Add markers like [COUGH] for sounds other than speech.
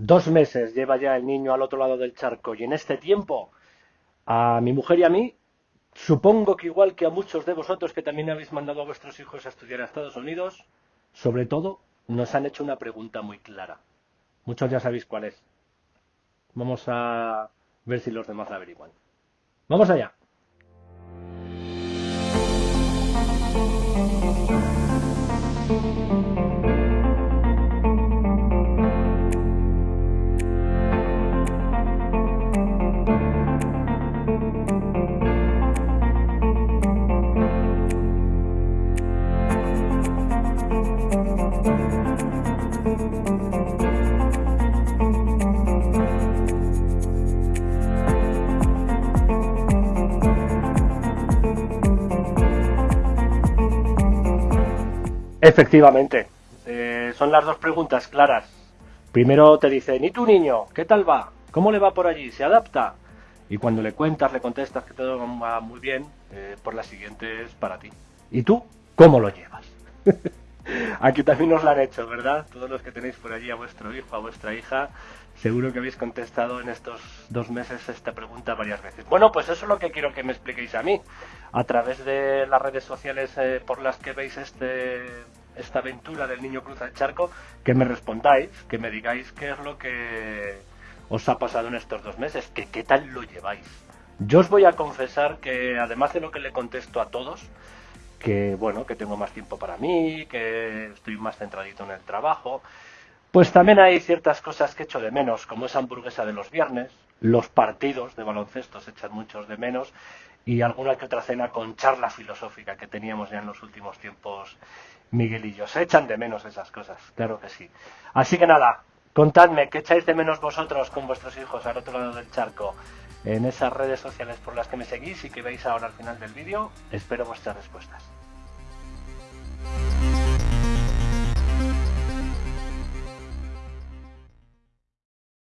Dos meses lleva ya el niño al otro lado del charco y en este tiempo a mi mujer y a mí, supongo que igual que a muchos de vosotros que también habéis mandado a vuestros hijos a estudiar a Estados Unidos, sobre todo nos han hecho una pregunta muy clara. Muchos ya sabéis cuál es. Vamos a ver si los demás la averiguan. Vamos allá. Efectivamente, eh, son las dos preguntas claras. Primero te dicen, ¿y tu niño? ¿Qué tal va? ¿Cómo le va por allí? ¿Se adapta? Y cuando le cuentas, le contestas que todo va muy bien, eh, por la siguiente es para ti. ¿Y tú? ¿Cómo lo llevas? [LAUGHS] Aquí también os lo han hecho, ¿verdad? Todos los que tenéis por allí a vuestro hijo, a vuestra hija, seguro que habéis contestado en estos dos meses esta pregunta varias veces. Bueno, pues eso es lo que quiero que me expliquéis a mí, a través de las redes sociales eh, por las que veis este, esta aventura del niño cruza el charco, que me respondáis, que me digáis qué es lo que os ha pasado en estos dos meses, que qué tal lo lleváis. Yo os voy a confesar que además de lo que le contesto a todos, que bueno, que tengo más tiempo para mí, que estoy más centradito en el trabajo, pues también hay ciertas cosas que echo de menos, como esa hamburguesa de los viernes, los partidos de baloncesto se echan muchos de menos y alguna que otra cena con charla filosófica que teníamos ya en los últimos tiempos Miguel y yo. Se echan de menos esas cosas, claro que sí. Así que nada, contadme qué echáis de menos vosotros con vuestros hijos al otro lado del charco en esas redes sociales por las que me seguís y que veis ahora al final del vídeo. Espero vuestras respuestas.